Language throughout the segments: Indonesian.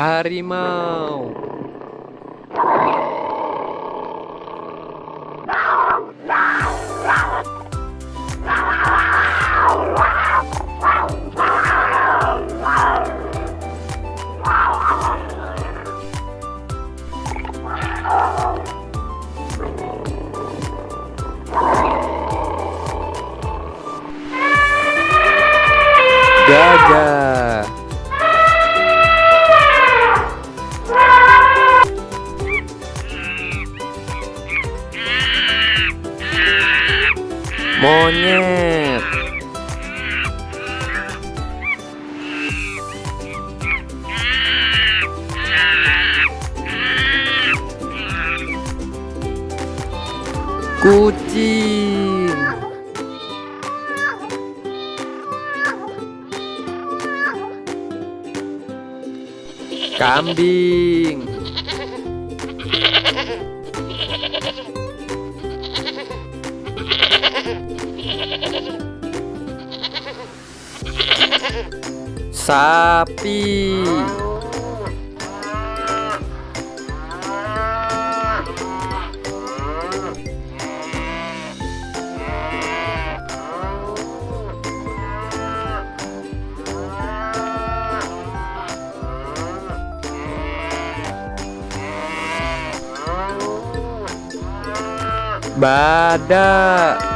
Harimau. Gajah Monyet. Kucing. Kambing Sapi. Badak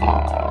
Oh.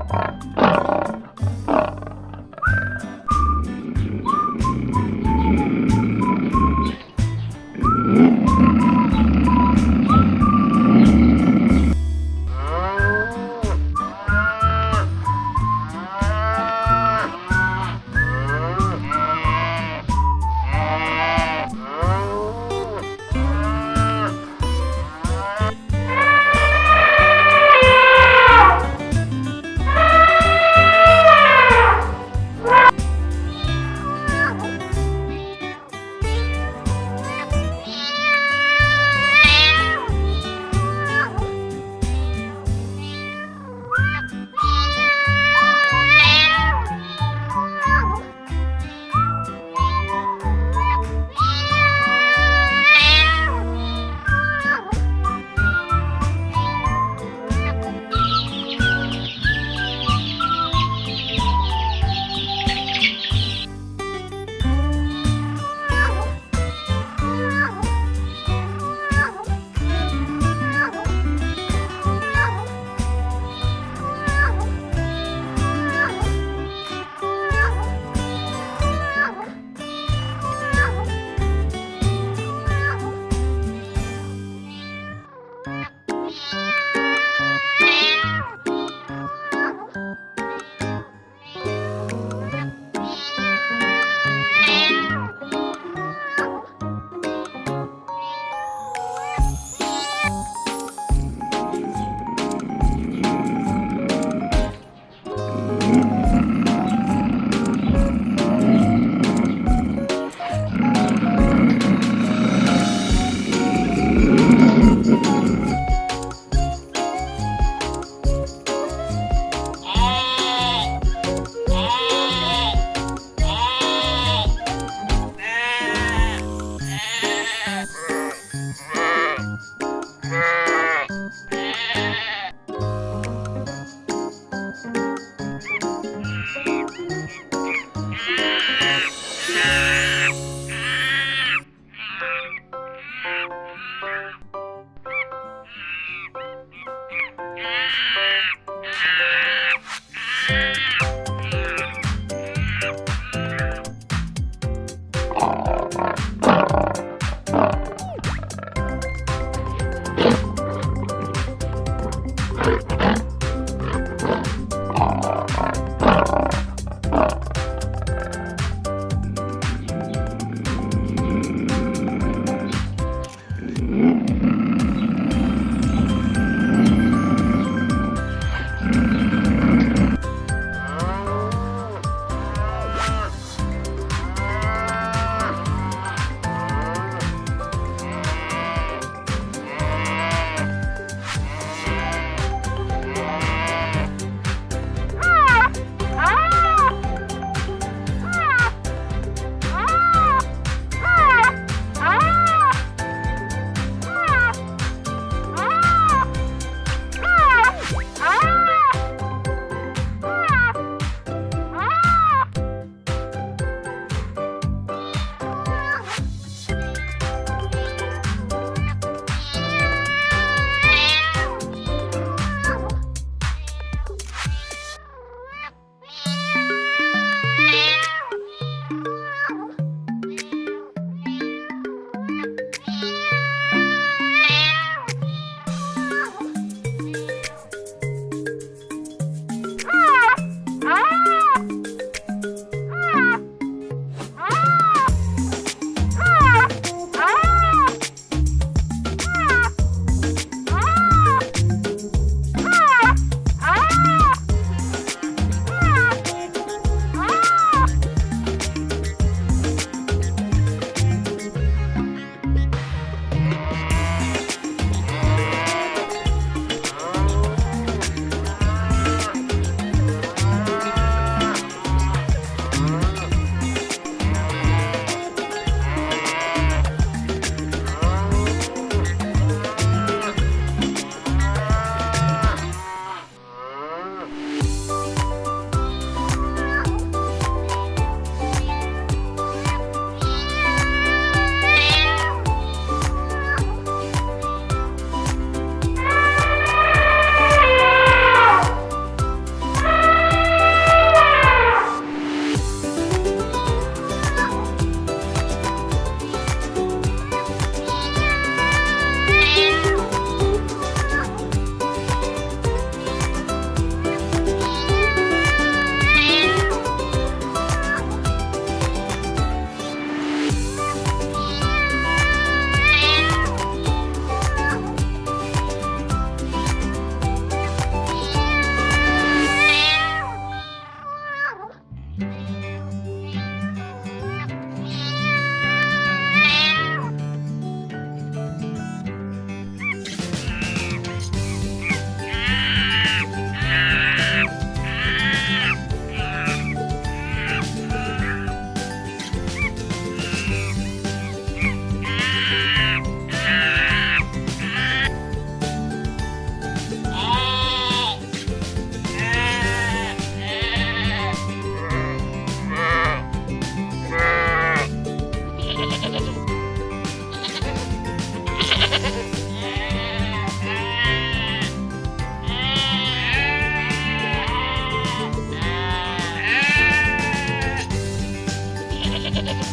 Ha ha ha ha!